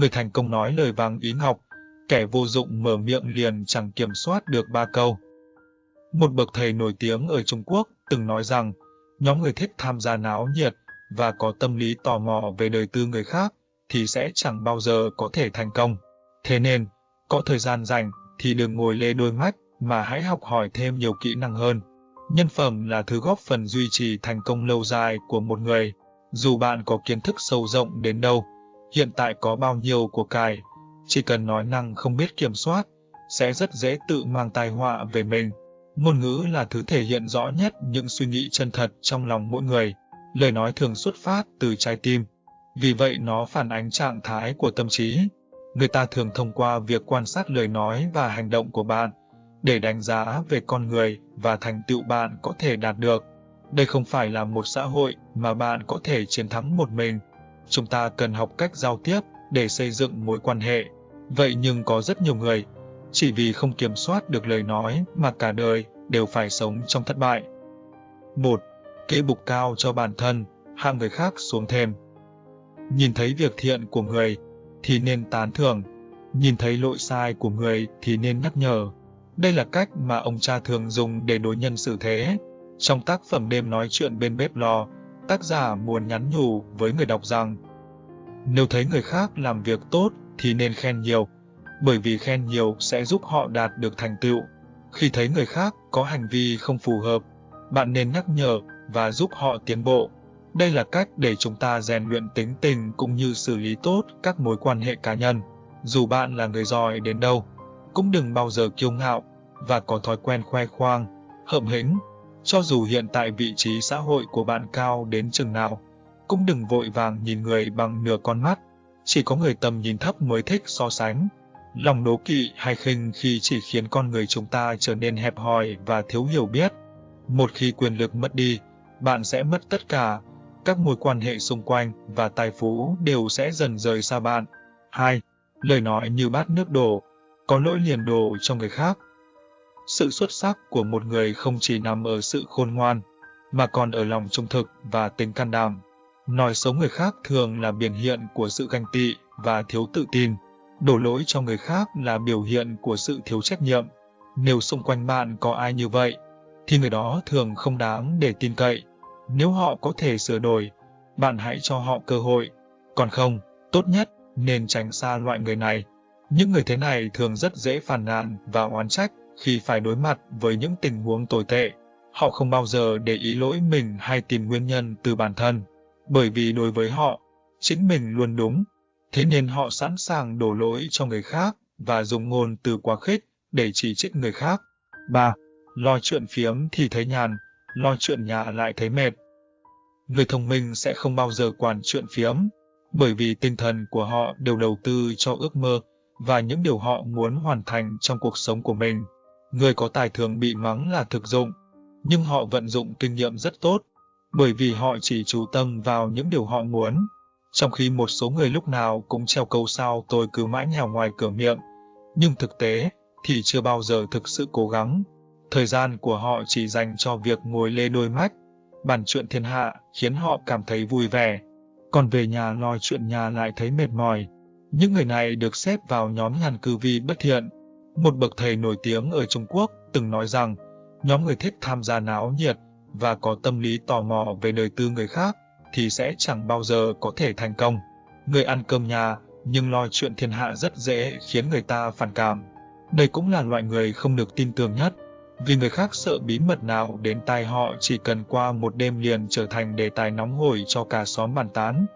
Người thành công nói lời vàng ý ngọc, kẻ vô dụng mở miệng liền chẳng kiểm soát được ba câu. Một bậc thầy nổi tiếng ở Trung Quốc từng nói rằng, nhóm người thích tham gia náo nhiệt và có tâm lý tò mò về đời tư người khác thì sẽ chẳng bao giờ có thể thành công. Thế nên, có thời gian rảnh thì đừng ngồi lê đôi mắt mà hãy học hỏi thêm nhiều kỹ năng hơn. Nhân phẩm là thứ góp phần duy trì thành công lâu dài của một người. Dù bạn có kiến thức sâu rộng đến đâu, hiện tại có bao nhiêu của cải, chỉ cần nói năng không biết kiểm soát, sẽ rất dễ tự mang tai họa về mình. Ngôn ngữ là thứ thể hiện rõ nhất những suy nghĩ chân thật trong lòng mỗi người. Lời nói thường xuất phát từ trái tim. Vì vậy nó phản ánh trạng thái của tâm trí. Người ta thường thông qua việc quan sát lời nói và hành động của bạn để đánh giá về con người và thành tựu bạn có thể đạt được. Đây không phải là một xã hội mà bạn có thể chiến thắng một mình. Chúng ta cần học cách giao tiếp để xây dựng mối quan hệ. Vậy nhưng có rất nhiều người, chỉ vì không kiểm soát được lời nói mà cả đời đều phải sống trong thất bại. 1. Kỹ bục cao cho bản thân, hạ người khác xuống thêm. Nhìn thấy việc thiện của người thì nên tán thưởng, nhìn thấy lỗi sai của người thì nên nhắc nhở. Đây là cách mà ông cha thường dùng để đối nhân xử thế. Trong tác phẩm đêm nói chuyện bên bếp lò, tác giả muốn nhắn nhủ với người đọc rằng nếu thấy người khác làm việc tốt thì nên khen nhiều, bởi vì khen nhiều sẽ giúp họ đạt được thành tựu. Khi thấy người khác có hành vi không phù hợp, bạn nên nhắc nhở và giúp họ tiến bộ. Đây là cách để chúng ta rèn luyện tính tình cũng như xử lý tốt các mối quan hệ cá nhân. Dù bạn là người giỏi đến đâu, cũng đừng bao giờ kiêu ngạo và có thói quen khoe khoang, hợm hĩnh. Cho dù hiện tại vị trí xã hội của bạn cao đến chừng nào, cũng đừng vội vàng nhìn người bằng nửa con mắt. Chỉ có người tầm nhìn thấp mới thích so sánh. Lòng đố kỵ hay khinh khi chỉ khiến con người chúng ta trở nên hẹp hòi và thiếu hiểu biết. Một khi quyền lực mất đi, bạn sẽ mất tất cả. Các mối quan hệ xung quanh và tài phú đều sẽ dần rời xa bạn. 2. Lời nói như bát nước đổ, có lỗi liền đổ cho người khác. Sự xuất sắc của một người không chỉ nằm ở sự khôn ngoan, mà còn ở lòng trung thực và tính can đảm. Nói xấu người khác thường là biểu hiện của sự ganh tị và thiếu tự tin. Đổ lỗi cho người khác là biểu hiện của sự thiếu trách nhiệm. Nếu xung quanh bạn có ai như vậy, thì người đó thường không đáng để tin cậy. Nếu họ có thể sửa đổi, bạn hãy cho họ cơ hội. Còn không, tốt nhất nên tránh xa loại người này. Những người thế này thường rất dễ phàn nàn và oán trách khi phải đối mặt với những tình huống tồi tệ. Họ không bao giờ để ý lỗi mình hay tìm nguyên nhân từ bản thân, bởi vì đối với họ, chính mình luôn đúng. Thế nên họ sẵn sàng đổ lỗi cho người khác và dùng ngôn từ quá khích để chỉ trích người khác. 3. Lo chuyện phiếm thì thấy nhàn, lo chuyện nhà lại thấy mệt. Người thông minh sẽ không bao giờ quản chuyện phiếm, bởi vì tinh thần của họ đều đầu tư cho ước mơ và những điều họ muốn hoàn thành trong cuộc sống của mình. Người có tài thường bị mắng là thực dụng, nhưng họ vận dụng kinh nghiệm rất tốt, bởi vì họ chỉ chú tâm vào những điều họ muốn. Trong khi một số người lúc nào cũng treo câu sao tôi cứ mãi nhào ngoài cửa miệng, nhưng thực tế thì chưa bao giờ thực sự cố gắng. Thời gian của họ chỉ dành cho việc ngồi lê đôi mắt, bàn chuyện thiên hạ khiến họ cảm thấy vui vẻ, còn về nhà lo chuyện nhà lại thấy mệt mỏi. Những người này được xếp vào nhóm nhàn cư vi bất thiện. Một bậc thầy nổi tiếng ở Trung Quốc từng nói rằng, nhóm người thích tham gia náo nhiệt và có tâm lý tò mò về đời tư người khác thì sẽ chẳng bao giờ có thể thành công. Người ăn cơm nhà nhưng lo chuyện thiên hạ rất dễ khiến người ta phản cảm. Đây cũng là loại người không được tin tưởng nhất, vì người khác sợ bí mật nào đến tai họ chỉ cần qua một đêm liền trở thành đề tài nóng hổi cho cả xóm bàn tán.